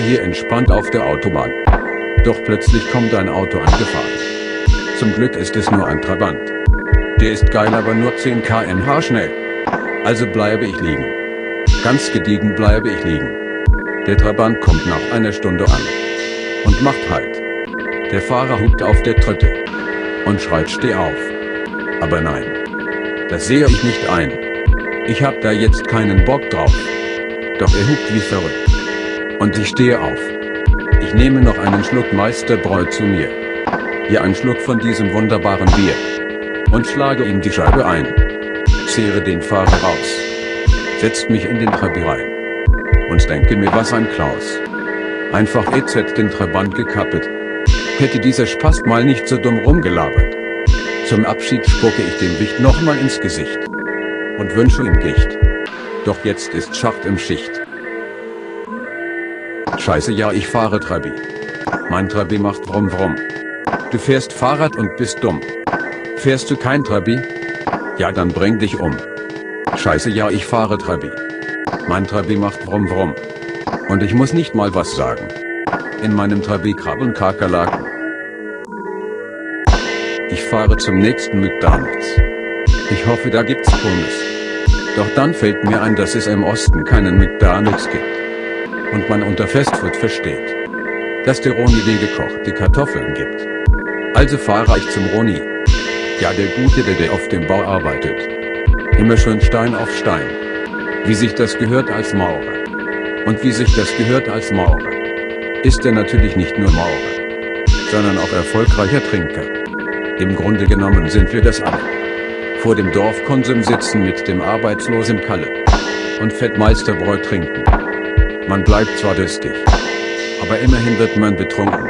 hier entspannt auf der Autobahn. Doch plötzlich kommt ein Auto angefahren. Zum Glück ist es nur ein Trabant. Der ist geil aber nur 10 kmh schnell. Also bleibe ich liegen. Ganz gediegen bleibe ich liegen. Der Trabant kommt nach einer Stunde an. Und macht halt. Der Fahrer hupt auf der Tritte. Und schreit steh auf. Aber nein. Das sehe ich nicht ein. Ich hab da jetzt keinen Bock drauf. Doch er hupt wie verrückt. Und ich stehe auf. Ich nehme noch einen Schluck Meisterbräu zu mir. Hier ein Schluck von diesem wunderbaren Bier. Und schlage ihm die Scheibe ein. Zehre den Fahrer raus. Setzt mich in den Trabi rein. Und denke mir was ein Klaus. Einfach EZ den Trabant gekappelt. Hätte dieser Spast mal nicht so dumm rumgelabert. Zum Abschied spucke ich dem Wicht nochmal ins Gesicht. Und wünsche ihm Gicht. Doch jetzt ist Schacht im Schicht. Scheiße ja ich fahre Trabi. Mein Trabi macht Brumm Brumm. Du fährst Fahrrad und bist dumm. Fährst du kein Trabi? Ja dann bring dich um. Scheiße ja ich fahre Trabi. Mein Trabi macht Brumm Brumm. Und ich muss nicht mal was sagen. In meinem Trabi krabbeln Kakerlaken. Ich fahre zum nächsten McDonalds. Ich hoffe da gibt's Pommes. Doch dann fällt mir ein dass es im Osten keinen McDonalds gibt und man unter Fastfood versteht, dass der Roni den gekochte Kartoffeln gibt. Also fahre ich zum Roni. Ja der Gute der der auf dem Bau arbeitet. Immer schön Stein auf Stein. Wie sich das gehört als Maurer. Und wie sich das gehört als Maurer. Ist er natürlich nicht nur Maurer. Sondern auch erfolgreicher Trinker. Im Grunde genommen sind wir das alle. Vor dem Dorfkonsum sitzen mit dem arbeitslosen Kalle. Und Fettmeisterbräu trinken. Man bleibt zwar durstig, aber immerhin wird man betrunken.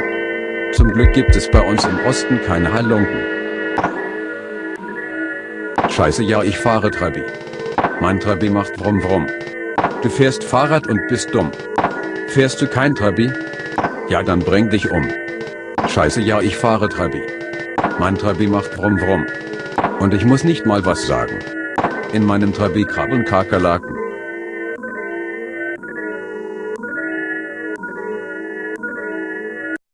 Zum Glück gibt es bei uns im Osten keine Halunken. Scheiße ja ich fahre Trabi. Mein Trabi macht Brumm Brumm. Du fährst Fahrrad und bist dumm. Fährst du kein Trabi? Ja dann bring dich um. Scheiße ja ich fahre Trabi. Mein Trabi macht Brumm Brumm. Und ich muss nicht mal was sagen. In meinem Trabi krabbeln Kakerlaken.